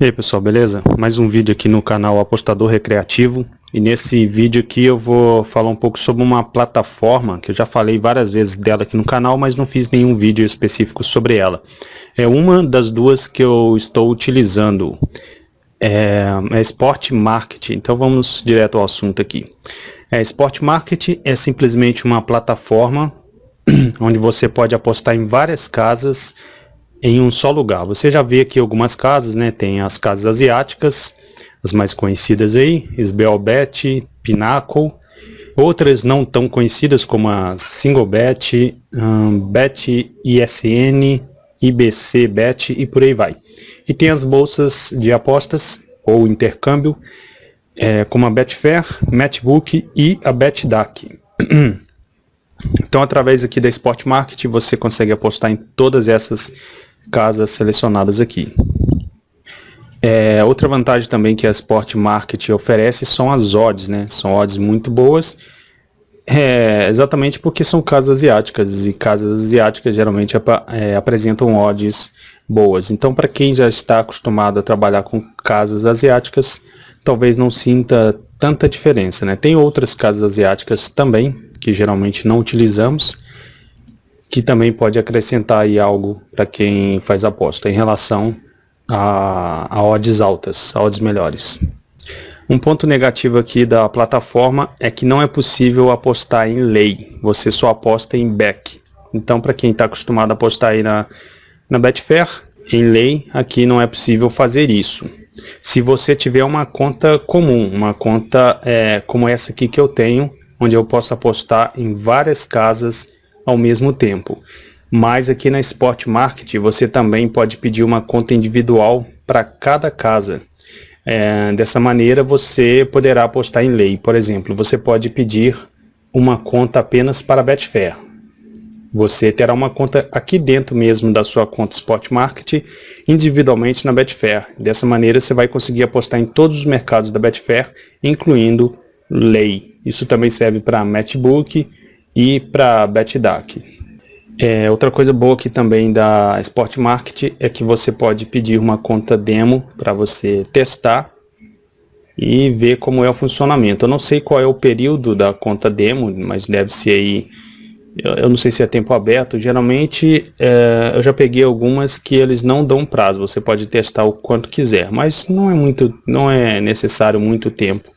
E aí pessoal, beleza? Mais um vídeo aqui no canal Apostador Recreativo e nesse vídeo aqui eu vou falar um pouco sobre uma plataforma que eu já falei várias vezes dela aqui no canal, mas não fiz nenhum vídeo específico sobre ela. É uma das duas que eu estou utilizando, é, é Sport Market, então vamos direto ao assunto aqui. É, Sport Market é simplesmente uma plataforma onde você pode apostar em várias casas em um só lugar. Você já vê aqui algumas casas, né? Tem as casas asiáticas, as mais conhecidas aí, Sbelbet, Pinnacle, outras não tão conhecidas como a Singlebet, um, Bet ISN, IBC Bet e por aí vai. E tem as bolsas de apostas ou intercâmbio, é, como a Betfair, Matchbook e a BetDAC. Então, através aqui da Sport Market, você consegue apostar em todas essas casas selecionadas aqui. É, outra vantagem também que a Sport Market oferece são as odds, né? São odds muito boas, é, exatamente porque são casas asiáticas e casas asiáticas geralmente é, apresentam odds boas. Então, para quem já está acostumado a trabalhar com casas asiáticas, talvez não sinta tanta diferença, né? Tem outras casas asiáticas também que geralmente não utilizamos, que também pode acrescentar aí algo para quem faz aposta em relação a, a odds altas, a odds melhores. Um ponto negativo aqui da plataforma é que não é possível apostar em lei, você só aposta em back. Então para quem está acostumado a apostar aí na, na Betfair, em lei, aqui não é possível fazer isso. Se você tiver uma conta comum, uma conta é, como essa aqui que eu tenho, onde eu posso apostar em várias casas ao mesmo tempo. Mas aqui na Sport Market você também pode pedir uma conta individual para cada casa. É, dessa maneira você poderá apostar em lei. Por exemplo, você pode pedir uma conta apenas para Betfair. Você terá uma conta aqui dentro mesmo da sua conta Spot Market, individualmente na Betfair. Dessa maneira você vai conseguir apostar em todos os mercados da Betfair, incluindo lei. Isso também serve para Matchbook e para BetDAC. É, outra coisa boa aqui também da Sport Market é que você pode pedir uma conta demo para você testar e ver como é o funcionamento. Eu não sei qual é o período da conta demo, mas deve ser aí, eu não sei se é tempo aberto. Geralmente é, eu já peguei algumas que eles não dão prazo, você pode testar o quanto quiser, mas não é, muito, não é necessário muito tempo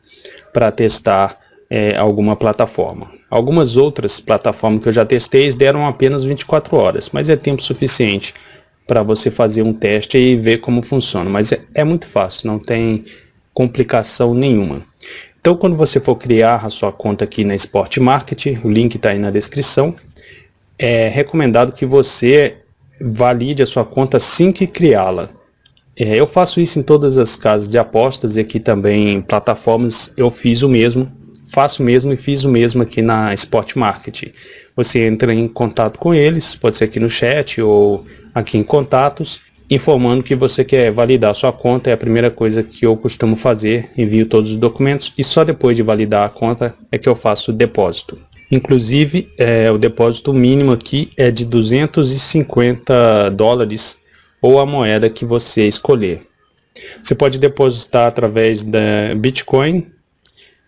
para testar é, alguma plataforma. Algumas outras plataformas que eu já testei deram apenas 24 horas, mas é tempo suficiente para você fazer um teste e ver como funciona. Mas é, é muito fácil, não tem complicação nenhuma. Então, quando você for criar a sua conta aqui na Sport Market, o link está aí na descrição, é recomendado que você valide a sua conta assim que criá-la. É, eu faço isso em todas as casas de apostas e aqui também em plataformas eu fiz o mesmo faço o mesmo e fiz o mesmo aqui na Spot Market. Você entra em contato com eles, pode ser aqui no chat ou aqui em contatos, informando que você quer validar sua conta, é a primeira coisa que eu costumo fazer, envio todos os documentos e só depois de validar a conta é que eu faço o depósito. Inclusive, é, o depósito mínimo aqui é de 250 dólares ou a moeda que você escolher. Você pode depositar através da Bitcoin,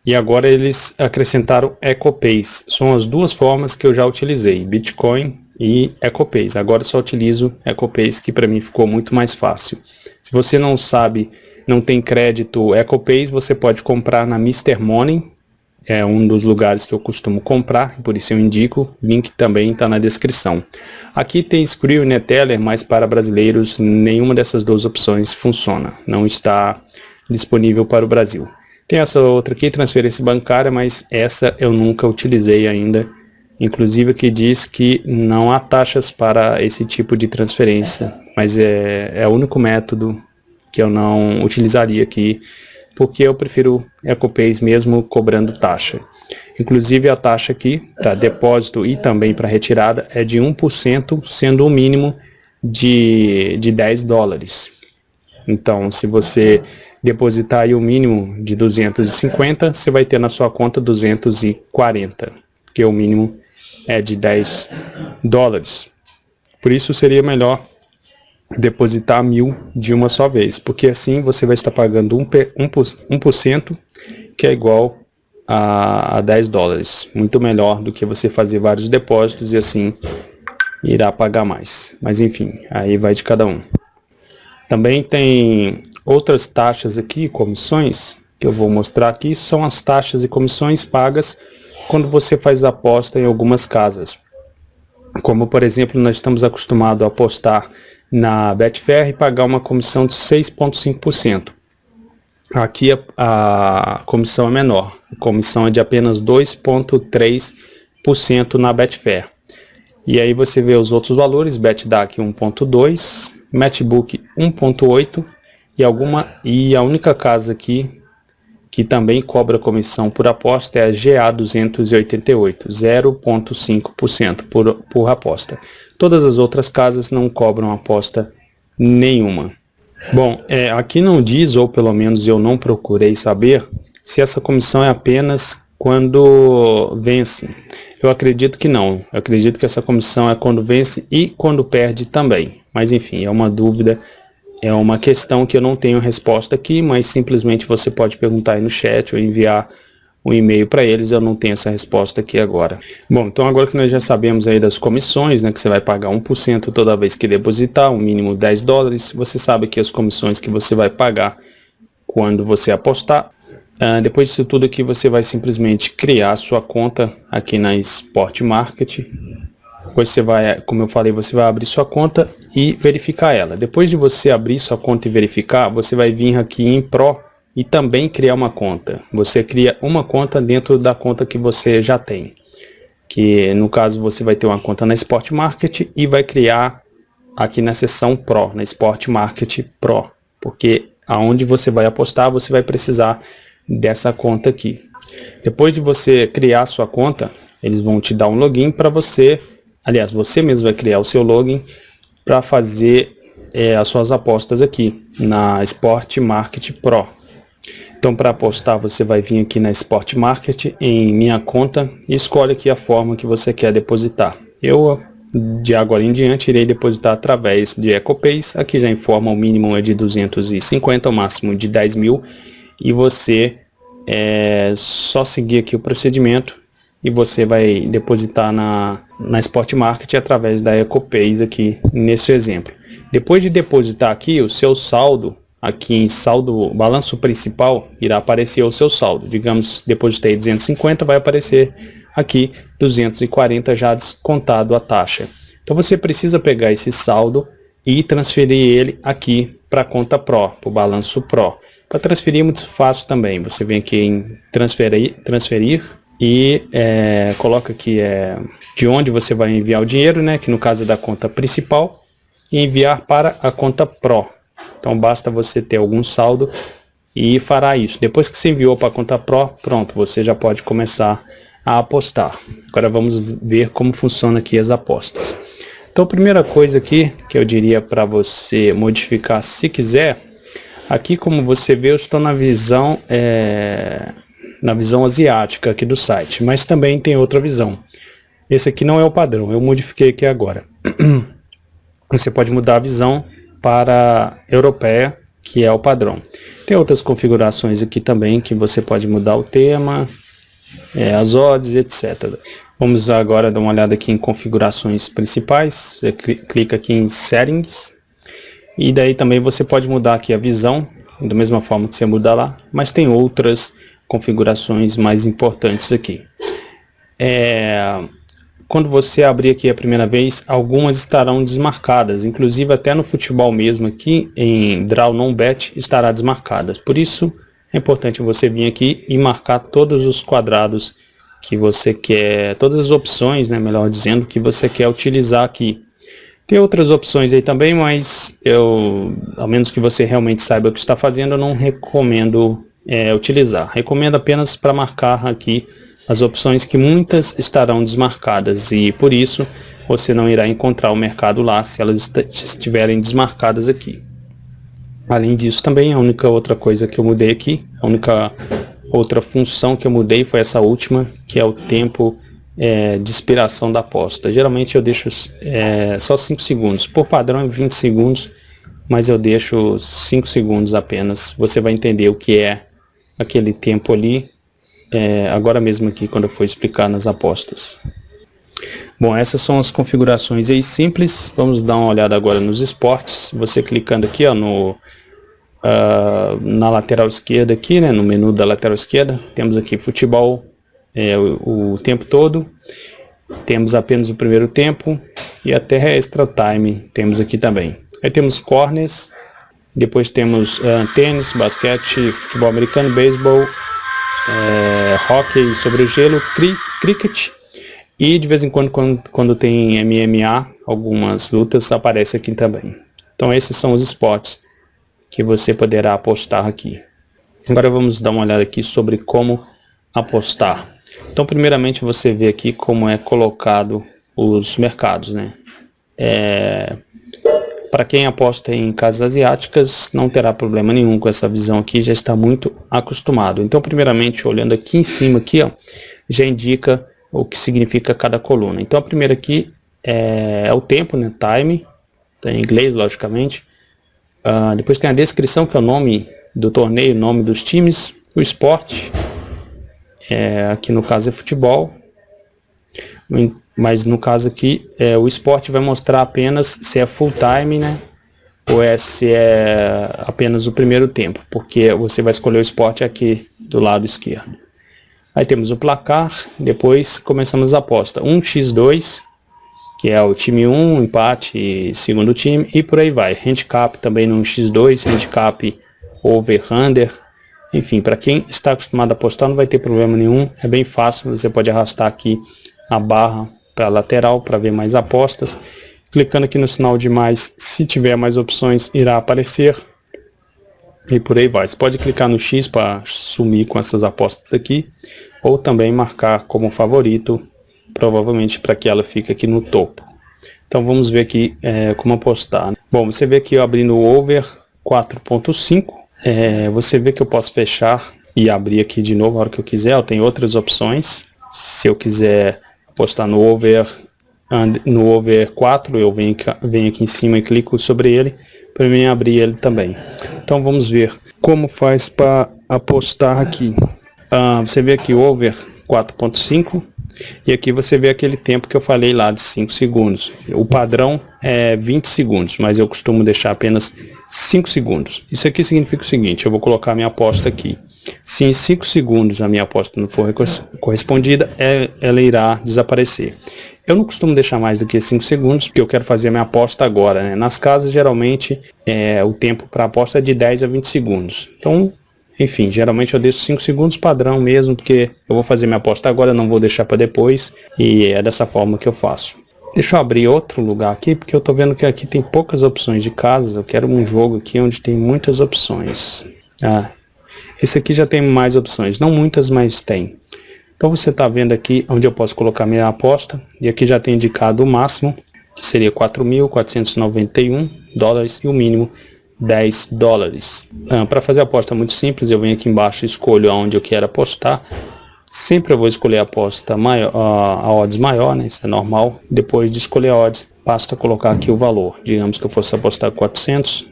e agora eles acrescentaram EcoPays. São as duas formas que eu já utilizei, Bitcoin e EcoPays. Agora só utilizo EcoPays, que para mim ficou muito mais fácil. Se você não sabe, não tem crédito EcoPays, você pode comprar na Mr. Money, é um dos lugares que eu costumo comprar, por isso eu indico, link também está na descrição. Aqui tem Skrill e Neteller, mas para brasileiros nenhuma dessas duas opções funciona, não está disponível para o Brasil. Tem essa outra aqui, transferência bancária, mas essa eu nunca utilizei ainda. Inclusive que diz que não há taxas para esse tipo de transferência, mas é, é o único método que eu não utilizaria aqui, porque eu prefiro EcoPays mesmo cobrando taxa. Inclusive a taxa aqui para depósito e também para retirada é de 1%, sendo o um mínimo de, de 10 dólares. Então, se você depositar aí o mínimo de 250, você vai ter na sua conta 240, que o mínimo é de 10 dólares. Por isso seria melhor depositar mil de uma só vez, porque assim você vai estar pagando 1%, 1%, que é igual a 10 dólares. Muito melhor do que você fazer vários depósitos e assim irá pagar mais. Mas enfim, aí vai de cada um. Também tem outras taxas aqui, comissões, que eu vou mostrar aqui, são as taxas e comissões pagas quando você faz aposta em algumas casas. Como por exemplo, nós estamos acostumados a apostar na Betfair e pagar uma comissão de 6,5%. Aqui a, a, comissão é menor, a comissão é de apenas 2,3% na Betfair. E aí você vê os outros valores, BetDAC 1.2, Matchbook 1.8 e alguma e a única casa aqui que também cobra comissão por aposta é a GA 288, 0.5% por, por aposta. Todas as outras casas não cobram aposta nenhuma. Bom, é, aqui não diz, ou pelo menos eu não procurei saber, se essa comissão é apenas quando vence. Eu acredito que não. Eu acredito que essa comissão é quando vence e quando perde também. Mas enfim, é uma dúvida, é uma questão que eu não tenho resposta aqui, mas simplesmente você pode perguntar aí no chat ou enviar um e-mail para eles, eu não tenho essa resposta aqui agora. Bom, então agora que nós já sabemos aí das comissões, né, que você vai pagar 1% toda vez que depositar, um mínimo 10 dólares, você sabe que as comissões que você vai pagar quando você apostar. Uh, depois disso tudo aqui, você vai simplesmente criar sua conta aqui na Sport Market. Depois você vai, como eu falei, você vai abrir sua conta e verificar ela. Depois de você abrir sua conta e verificar, você vai vir aqui em Pro e também criar uma conta. Você cria uma conta dentro da conta que você já tem. Que no caso você vai ter uma conta na Sport Market e vai criar aqui na seção Pro, na Sport Market Pro. Porque aonde você vai apostar, você vai precisar dessa conta aqui. Depois de você criar sua conta, eles vão te dar um login para você, aliás, você mesmo vai criar o seu login para fazer é, as suas apostas aqui na Sport Market Pro. Então para apostar você vai vir aqui na Sport Market em minha conta e escolhe aqui a forma que você quer depositar. Eu de agora em diante irei depositar através de EcoPays, aqui já informa o mínimo é de 250, o máximo de 10 mil e você é só seguir aqui o procedimento e você vai depositar na, na Sport Market através da EcoPays aqui nesse exemplo. Depois de depositar aqui, o seu saldo aqui em saldo, balanço principal, irá aparecer o seu saldo. Digamos, depositei 250, vai aparecer aqui 240 já descontado a taxa. Então você precisa pegar esse saldo e transferir ele aqui para a conta Pro, para o balanço Pro. Para transferir é muito fácil também. Você vem aqui em transferir, transferir e é, coloca aqui é, de onde você vai enviar o dinheiro, né? que no caso é da conta principal, e enviar para a conta Pro. Então basta você ter algum saldo e fará isso. Depois que você enviou para a conta Pro, pronto, você já pode começar a apostar. Agora vamos ver como funciona aqui as apostas. Então primeira coisa aqui que eu diria para você modificar se quiser, aqui como você vê eu estou na visão, é, na visão asiática aqui do site, mas também tem outra visão. Esse aqui não é o padrão, eu modifiquei aqui agora. Você pode mudar a visão para europeia, que é o padrão. Tem outras configurações aqui também que você pode mudar o tema, é, as odds, etc. Vamos agora dar uma olhada aqui em configurações principais. Você clica aqui em settings e daí também você pode mudar aqui a visão, da mesma forma que você muda lá, mas tem outras configurações mais importantes aqui. É, quando você abrir aqui a primeira vez, algumas estarão desmarcadas, inclusive até no futebol mesmo aqui, em Draw Non Bet, estará desmarcadas. Por isso, é importante você vir aqui e marcar todos os quadrados que você quer, todas as opções, né, melhor dizendo, que você quer utilizar aqui. Tem outras opções aí também, mas eu, ao menos que você realmente saiba o que está fazendo, eu não recomendo é, utilizar. Recomendo apenas para marcar aqui as opções que muitas estarão desmarcadas e por isso você não irá encontrar o mercado lá se elas estiverem desmarcadas aqui. Além disso também a única outra coisa que eu mudei aqui, a única outra função que eu mudei foi essa última, que é o tempo é, de expiração da aposta. Geralmente eu deixo é, só 5 segundos, por padrão é 20 segundos, mas eu deixo 5 segundos apenas. Você vai entender o que é aquele tempo ali, é, agora mesmo aqui quando eu for explicar nas apostas. Bom, essas são as configurações aí simples. Vamos dar uma olhada agora nos esportes. Você clicando aqui ó, no, uh, na lateral esquerda aqui, né, no menu da lateral esquerda, temos aqui futebol é, o, o tempo todo. Temos apenas o primeiro tempo e até extra time temos aqui também. Aí temos corners, depois temos uh, tênis, basquete, futebol americano, beisebol, é, hockey sobre gelo, cri, cricket e de vez em quando, quando, quando tem MMA, algumas lutas aparece aqui também. Então esses são os esportes que você poderá apostar aqui. Agora vamos dar uma olhada aqui sobre como apostar. Então primeiramente você vê aqui como é colocado os mercados. Né? É, para quem aposta em casas asiáticas, não terá problema nenhum com essa visão aqui, já está muito acostumado. Então, primeiramente, olhando aqui em cima, aqui, ó, já indica o que significa cada coluna. Então, a primeira aqui é, é o tempo, né, time, tá em inglês, logicamente. Uh, depois tem a descrição, que é o nome do torneio, nome dos times, o esporte, é, aqui no caso é futebol, mas no caso aqui, é, o esporte vai mostrar apenas se é full time, né? Ou é se é apenas o primeiro tempo, porque você vai escolher o esporte aqui do lado esquerdo. Aí temos o placar, depois começamos a aposta. 1x2, que é o time 1, empate, segundo time, e por aí vai. Handicap também no x2, handicap over-under. Enfim, para quem está acostumado a apostar não vai ter problema nenhum, é bem fácil, você pode arrastar aqui a barra para lateral para ver mais apostas. Clicando aqui no sinal de mais, se tiver mais opções, irá aparecer. E por aí vai. Você pode clicar no X para sumir com essas apostas aqui. Ou também marcar como favorito, provavelmente para que ela fique aqui no topo. Então vamos ver aqui é, como apostar. Bom, você vê aqui eu abrindo o over 4.5. É, você vê que eu posso fechar e abrir aqui de novo a hora que eu quiser. Eu tenho outras opções. Se eu quiser postar no over, no over 4, eu venho, venho aqui em cima e clico sobre ele, para mim abrir ele também. Então vamos ver como faz para apostar aqui. Ah, você vê aqui over 4.5 e aqui você vê aquele tempo que eu falei lá de 5 segundos. O padrão é 20 segundos, mas eu costumo deixar apenas 5 segundos. Isso aqui significa o seguinte, eu vou colocar minha aposta aqui. Se em 5 segundos a minha aposta não for correspondida, é, ela irá desaparecer. Eu não costumo deixar mais do que 5 segundos, porque eu quero fazer a minha aposta agora. Né? Nas casas, geralmente, é, o tempo para aposta é de 10 a 20 segundos. Então, enfim, geralmente eu deixo 5 segundos padrão mesmo, porque eu vou fazer minha aposta agora, não vou deixar para depois, e é dessa forma que eu faço. Deixa eu abrir outro lugar aqui, porque eu estou vendo que aqui tem poucas opções de casas. Eu quero um jogo aqui onde tem muitas opções. Ah, esse aqui já tem mais opções, não muitas, mas tem. Então você está vendo aqui onde eu posso colocar minha aposta, e aqui já tem indicado o máximo, que seria 4.491 dólares, e o mínimo 10 dólares. Ah, Para fazer a aposta muito simples, eu venho aqui embaixo e escolho aonde eu quero apostar. Sempre eu vou escolher a aposta maior, a odds maior, né? Isso é normal. Depois de escolher a odds, basta colocar aqui o valor. Digamos que eu fosse apostar 400,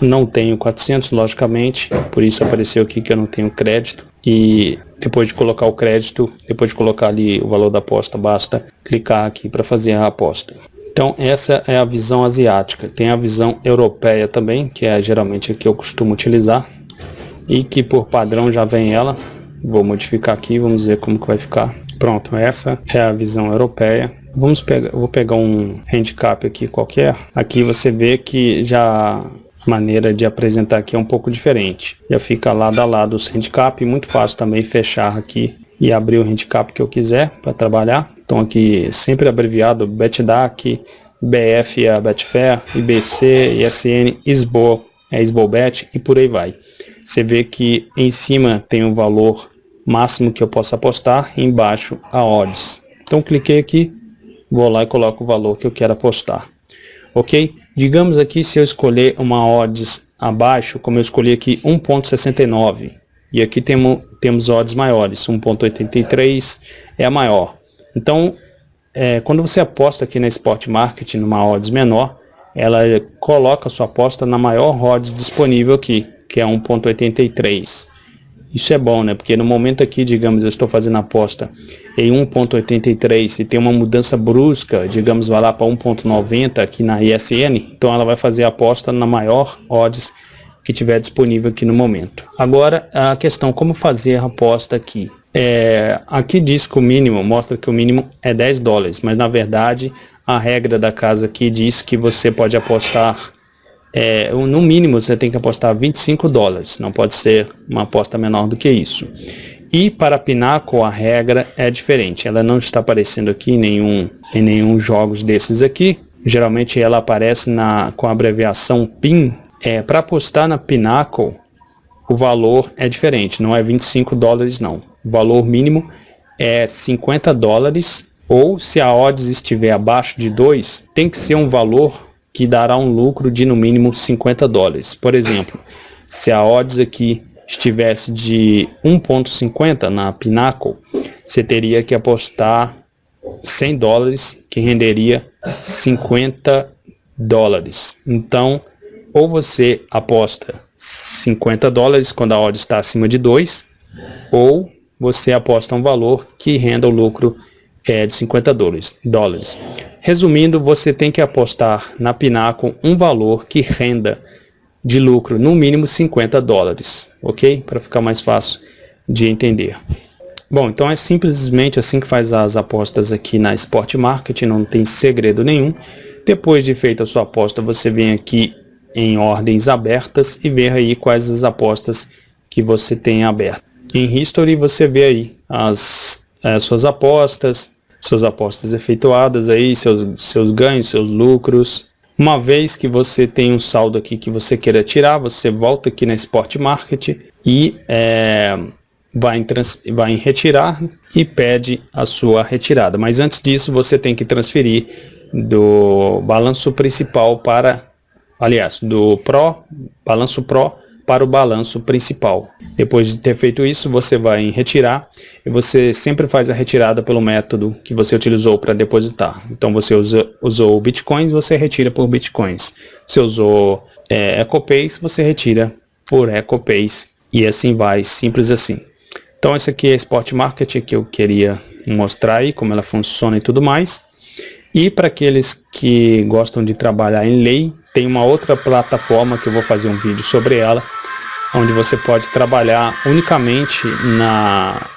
não tenho 400, logicamente, por isso apareceu aqui que eu não tenho crédito. E depois de colocar o crédito, depois de colocar ali o valor da aposta, basta clicar aqui para fazer a aposta. Então essa é a visão asiática. Tem a visão europeia também, que é geralmente a que eu costumo utilizar. E que por padrão já vem ela. Vou modificar aqui, vamos ver como que vai ficar. Pronto, essa é a visão europeia. Vamos pegar, vou pegar um handicap aqui qualquer. Aqui você vê que já maneira de apresentar aqui é um pouco diferente. Já fica lado a lado o handicap, muito fácil também fechar aqui e abrir o handicap que eu quiser para trabalhar. Então aqui sempre abreviado BetDAC, BF é Betfair, IBC, ISN, ISBO é ISBOBet e por aí vai. Você vê que em cima tem o valor máximo que eu posso apostar embaixo a odds. Então cliquei aqui, vou lá e coloco o valor que eu quero apostar. Ok? Digamos aqui se eu escolher uma odds abaixo, como eu escolhi aqui 1.69, e aqui temos, temos odds maiores, 1.83 é a maior. Então, é, quando você aposta aqui na Sport Market numa odds menor, ela coloca sua aposta na maior odds disponível aqui, que é 1.83. Isso é bom, né? Porque no momento aqui, digamos, eu estou fazendo aposta em 1.83 e tem uma mudança brusca, digamos, vai lá para 1.90 aqui na ISN, então ela vai fazer a aposta na maior odds que tiver disponível aqui no momento. Agora, a questão como fazer a aposta aqui. É, aqui diz que o mínimo, mostra que o mínimo é 10 dólares, mas na verdade a regra da casa aqui diz que você pode apostar é, no mínimo você tem que apostar 25 dólares, não pode ser uma aposta menor do que isso. E para a Pinnacle a regra é diferente, ela não está aparecendo aqui em nenhum, em nenhum jogos desses aqui. Geralmente ela aparece na, com a abreviação PIN. É, para apostar na Pinnacle, o valor é diferente, não é 25 dólares não. O valor mínimo é 50 dólares, ou se a odds estiver abaixo de 2, tem que ser um valor que dará um lucro de no mínimo 50 dólares. Por exemplo, se a odds aqui estivesse de 1.50 na Pinnacle, você teria que apostar 100 dólares, que renderia 50 dólares. Então, ou você aposta 50 dólares quando a odd está acima de 2, ou você aposta um valor que renda o lucro é, de 50 dólares. Resumindo, você tem que apostar na Pinnacle um valor que renda de lucro no mínimo 50 dólares, ok? Para ficar mais fácil de entender. Bom, então é simplesmente assim que faz as apostas aqui na Sport Market, não tem segredo nenhum. Depois de feita a sua aposta, você vem aqui em ordens abertas e ver aí quais as apostas que você tem abertas. Em History você vê aí as, as suas apostas, suas apostas efetuadas aí, seus, seus ganhos, seus lucros. Uma vez que você tem um saldo aqui que você queira tirar, você volta aqui na Sport Market e é, vai, em trans, vai em retirar e pede a sua retirada. Mas antes disso, você tem que transferir do balanço principal para, aliás, do Pro, balanço Pro para o balanço principal. Depois de ter feito isso, você vai em retirar e você sempre faz a retirada pelo método que você utilizou para depositar. Então você usa, usou Bitcoins, você retira por Bitcoins. Você usou é, EcoPays, você retira por EcoPays e assim vai, simples assim. Então esse aqui é a Spot Market que eu queria mostrar aí, como ela funciona e tudo mais. E para aqueles que gostam de trabalhar em lei, tem uma outra plataforma que eu vou fazer um vídeo sobre ela, onde você pode trabalhar unicamente na,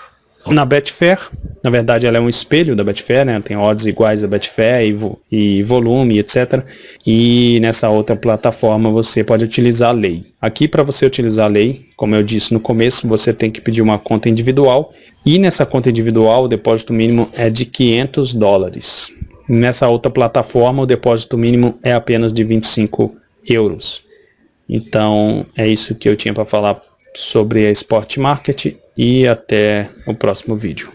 na Betfair. Na verdade, ela é um espelho da Betfair, né? Tem odds iguais a Betfair e, e volume, etc. E nessa outra plataforma você pode utilizar a lei. Aqui, para você utilizar a lei, como eu disse no começo, você tem que pedir uma conta individual. E nessa conta individual, o depósito mínimo é de 500 dólares. Nessa outra plataforma, o depósito mínimo é apenas de 25 euros. Então, é isso que eu tinha para falar sobre a Sport Market e até o próximo vídeo.